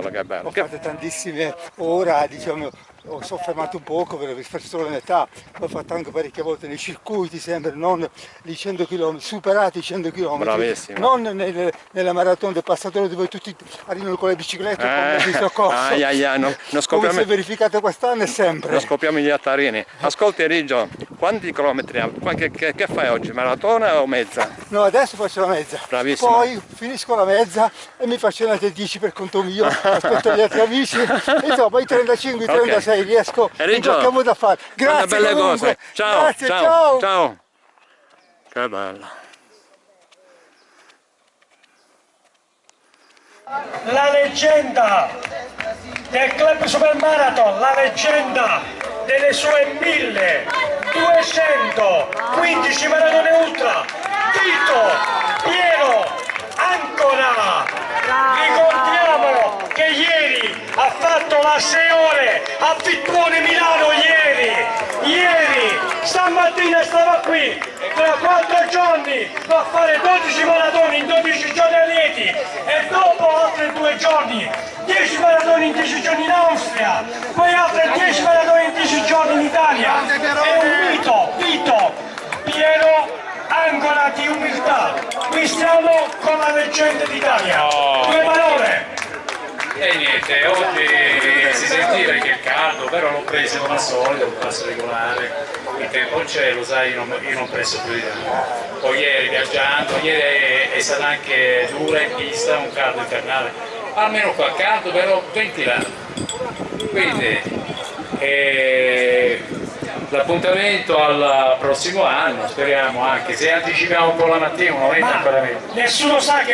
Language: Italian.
che bello. Ho fatto tantissime ore, diciamo, ho soffermato un poco per fatto solo la metà, ho fatto anche parecchie volte nei circuiti, sempre non di 100 km, superati i 100 km, Bravissimo. non nel, nella maratona del passatore dove tutti arrivano con le biciclette Eh, con il soccorso. ai, ai, ai, no, non Come si è verificato quest'anno è sempre. non scopriamo gli attarini. Ascolti Rigio, quanti chilometri Che, che- che fai oggi? Maratona o mezza? No, adesso faccio la mezza. Bravissimo. Poi finisco la mezza e mi faccio le altre 10 per conto mio, aspetto gli altri amici, insomma i 35, i Ok. 36 riesco E in Riggio, qualche modo a fare. Grazie belle comunque. cose. Ciao, Grazie, ciao, ciao. ciao. Che bello. la leggenda del club super marathon, la leggenda delle sue 1215 maratone ultra, Tito Piero Ancora. Ricordiamo che ieri ha fatto la 6 ore a Vittuone Milano ieri, ieri, stamattina stava qui, tra 4 giorni va a fare 12 maratoni in 12 giorni a Lieti e dopo altri due giorni 10 maratoni in 10 giorni in Austria, poi altre 10 maratoni in 10 giorni in Italia. È un mito, Vito, Piero ancora di siamo con la leggenda d'Italia. Due parole. E niente, oggi si sentiva che è caldo, però l'ho preso come al solito, un passo regolare, il tempo c'è, lo sai, io non, io non preso più di tanto. Poi ieri viaggiando, ieri è, è stata anche dura in pista, un caldo infernale, almeno qua caldo però ventilato. Quindi eh, l'appuntamento al prossimo anno, speriamo anche, se anticipiamo un po' la mattina, non è ancora meglio. Nessuno sa che